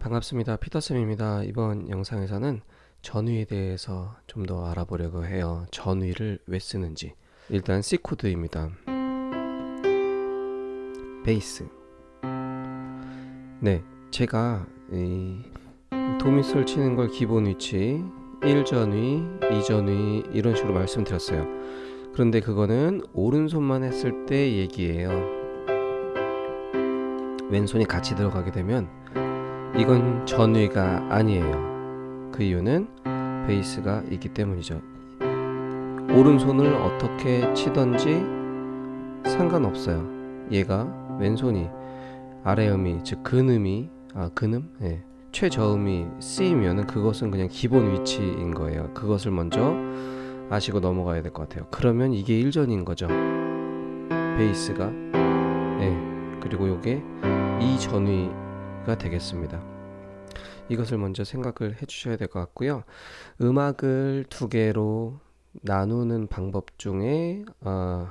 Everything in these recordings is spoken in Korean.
반갑습니다. 피터쌤입니다. 이번 영상에서는 전위에 대해서 좀 더 알아보려고 해요. 전위를 왜 쓰는지. 일단 C 코드입니다. 베이스. 네, 제가 이 도미솔 치는 걸 기본 위치, 1전위, 2전위 이런 식으로 말씀드렸어요. 그런데 그거는 오른손만 했을 때 얘기예요. 왼손이 같이 들어가게 되면 이건 전위가 아니에요. 그 이유는 베이스가 있기 때문이죠. 오른손을 어떻게 치던지 상관없어요. 얘가 왼손이 아래음이 즉 근음이 아 근음 예. 최저음이 C이면은 그것은 그냥 기본 위치인 거예요. 그것을 먼저 아시고 넘어가야 될 것 같아요. 그러면 이게 1전인 거죠. 베이스가 예. 그리고 요게 2전위 가 되겠습니다. 이것을 먼저 생각을 해 주셔야 될 것 같고요. 음악을 두 개로 나누는 방법 중에 어,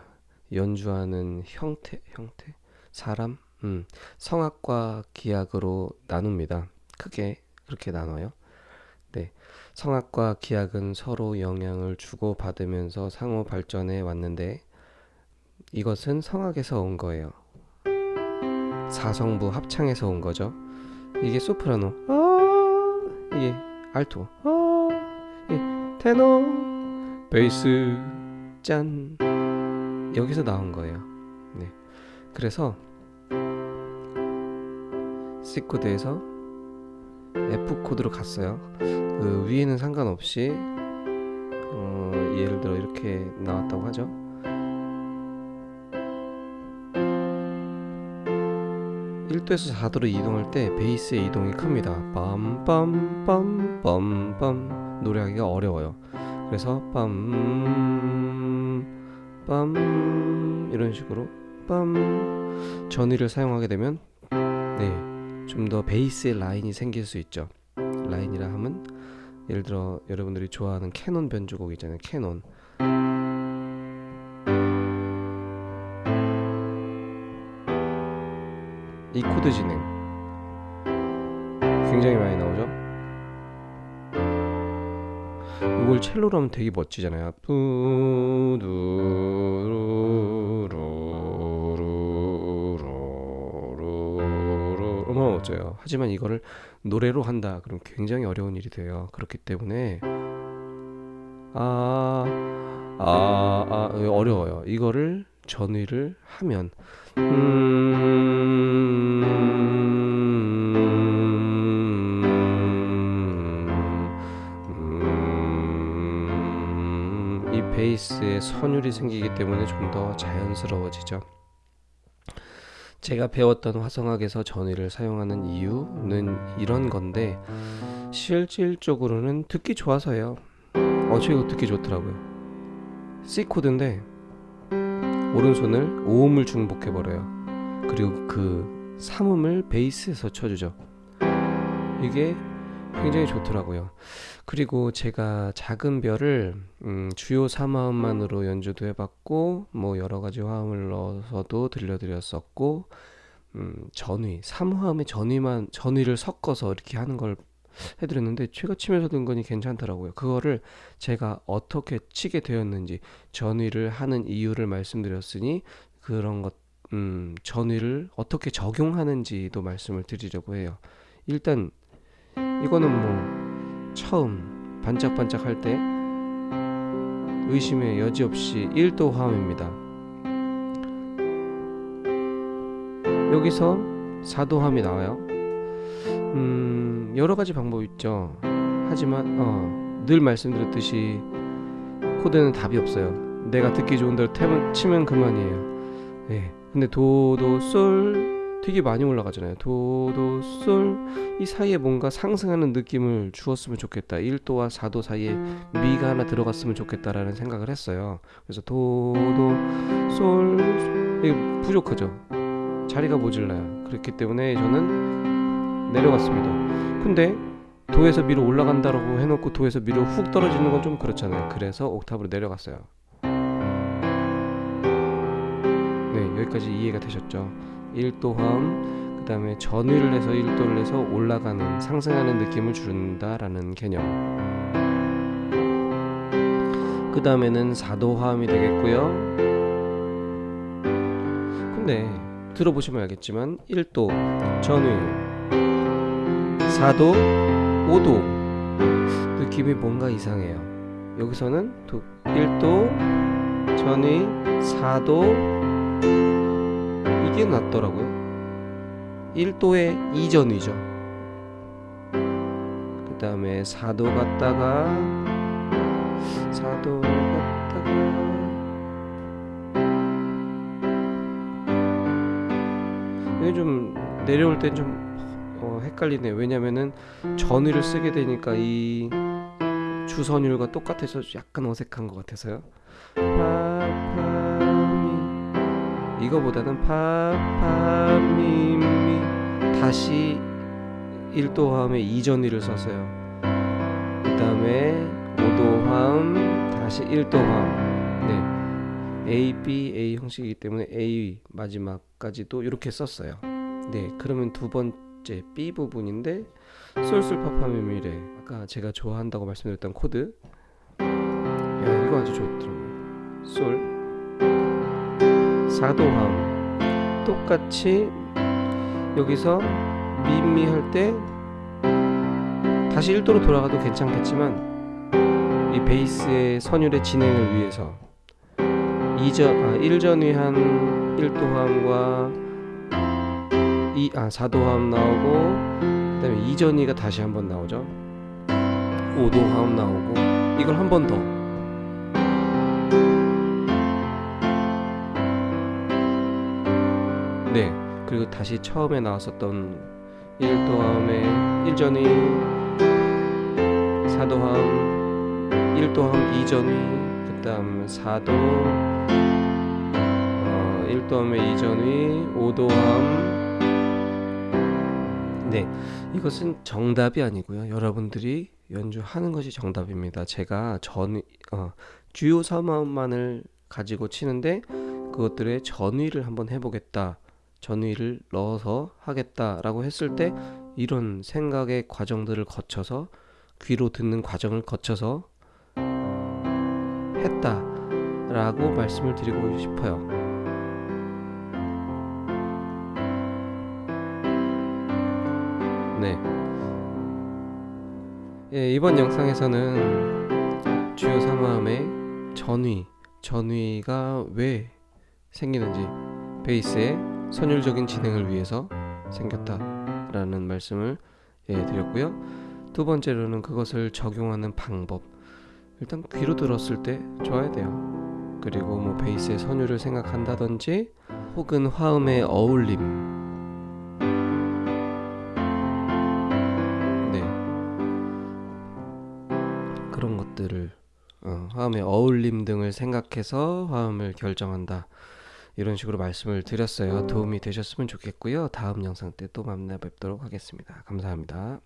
연주하는 형태, 형태, 사람, 음, 성악과 기악으로 나눕니다. 크게 그렇게 나눠요. 네, 성악과 기악은 서로 영향을 주고 받으면서 상호 발전해 왔는데 이것은 성악에서 온 거예요. 사성부 합창에서 온 거죠. 이게 소프라노, 아, 이게 알토, 아, 이 테너, 베이스, 짠 여기서 나온 거예요. 네, 그래서 C 코드에서 F 코드로 갔어요. 그 위에는 상관없이 어, 예를 들어 이렇게 나왔다고 하죠. 1도에서 4도로 이동할 때 베이스의 이동이 큽니다. 빰빰빰빰빰빰 노래하기가 어려워요. 그래서 빰, 빰 이런 식으로 빰 전위를 사용하게 되면 네, 좀 더 베이스의 라인이 생길 수 있죠. 라인이라 하면 예를 들어 여러분들이 좋아하는 캐논 변주곡 있잖아요. 캐논 이 코드 진행 굉장히 많이 나오죠. 이걸 첼로로 하면 되게 멋지잖아요. 얼마나 멋져요. 하지만 이거를 노래로 한다. 그럼 굉장히 어려운 일이 돼요. 그렇기 때문에 아, 아, 아 어려워요. 이거를 전위를 하면 음, 베이스에 선율이 생기기 때문에 좀 더 자연스러워지죠. 제가 배웠던 화성학에서 전위를 사용하는 이유는 이런 건데 실질적으로는 듣기 좋아서예요. 어, 저 이거 듣기 좋더라고요. C 코드인데 오른손을 오음을 중복해 버려요. 그리고 그 삼음을 베이스에서 쳐주죠. 이게 굉장히 좋더라고요. 그리고 제가 작은 별을 음, 주요 3화음만으로 연주도 해봤고 뭐 여러 가지 화음을 넣어서도 들려드렸었고 음, 전위 3화음에 전위만 전위를 섞어서 이렇게 하는 걸 해드렸는데 제가 치면서 든 거니 괜찮더라고요. 그거를 제가 어떻게 치게 되었는지 전위를 하는 이유를 말씀드렸으니 그런 것 음, 전위를 어떻게 적용하는지도 말씀을 드리려고 해요. 일단 이거는 뭐 처음 반짝반짝 할 때 의심의 여지 없이 1도 화음입니다. 여기서 4도 화음이 나와요. 음, 여러 가지 방법이 있죠. 하지만 어, 늘 말씀드렸듯이 코드는 답이 없어요. 내가 듣기 좋은 대로 탭을 치면 그만이에요. 네. 근데 도도 솔 되게 많이 올라가잖아요. 도도 솔 이 사이에 뭔가 상승하는 느낌을 주었으면 좋겠다. 1도와 4도 사이에 미가 하나 들어갔으면 좋겠다라는 생각을 했어요. 그래서 도도 솔 이게 부족하죠. 자리가 모질라요. 그렇기 때문에 저는 내려갔습니다. 근데 도에서 미로 올라간다라고 해놓고 도에서 미로 훅 떨어지는 건 좀 그렇잖아요. 그래서 옥탑으로 내려갔어요. 네, 여기까지 이해가 되셨죠? 1도 화음, 그 다음에 전위를 해서 1도를 해서 올라가는 상승하는 느낌을 준다라는 개념. 그 다음에는 4도 화음이 되겠고요. 근데 들어보시면 알겠지만 1도 전위 4도 5도 느낌이 뭔가 이상해요. 여기서는 1도 전위 4도 이게 낫더라고요. 1도의 이전위죠. 그 다음에 4도 갔다가 4도 갔다가. 이게 좀 내려올 땐좀 어, 헷갈리네요. 왜냐면은 전위를 쓰게 되니까 이 주선율과 똑같아서 약간 어색한 것 같아서요 이거보다는 파 파 미 미 다시 1도 화음에 이전위를 썼어요. 그 다음에 5도 화음 다시 1도 화음 네. A, B, A 형식이기 때문에 A 마지막까지도 이렇게 썼어요. 네. 그러면 두 번째 B 부분인데 솔솔파파미미레 아까 제가 좋아한다고 말씀드렸던 코드. 야 이거 아주 좋더라고요. 솔 4도 화음 똑같이 여기서 미미 할 때 다시 1도로 돌아가도 괜찮겠지만 이 베이스의 선율의 진행을 위해서 이전 아 1전위 한 1도 화음과 이, 아 4도 화음 나오고 그 다음에 2전위가 다시 한 번 나오죠. 5도 화음 나오고 이걸 한 번더 네, 그리고 다시 처음에 나왔었던 1도 화음의 1전위 4도 화음 1도 화음 2전위 그 다음 4도 어, 1도 화음의 2전위 5도 화음 네 이것은 정답이 아니고요. 여러분들이 연주하는 것이 정답입니다. 제가 전 어, 주요 3화음만을 가지고 치는데 그것들의 전위를 한번 해보겠다 전위를 넣어서 하겠다라고 했을 때 이런 생각의 과정들을 거쳐서 귀로 듣는 과정을 거쳐서 했다라고 말씀을 드리고 싶어요. 네. 예, 이번 영상에서는 주요 3화음의 전위, 전위가 왜 생기는지 베이스의 선율적인 진행을 위해서 생겼다라는 말씀을 예, 드렸고요. 두 번째로는 그것을 적용하는 방법. 일단 귀로 들었을 때 좋아야 돼요. 그리고 뭐 베이스의 선율을 생각한다든지 혹은 화음의 어울림. 네. 그런 것들을 어, 화음의 어울림 등을 생각해서 화음을 결정한다. 이런 식으로 말씀을 드렸어요. 도움이 되셨으면 좋겠고요. 다음 영상 때 또 만나 뵙도록 하겠습니다. 감사합니다.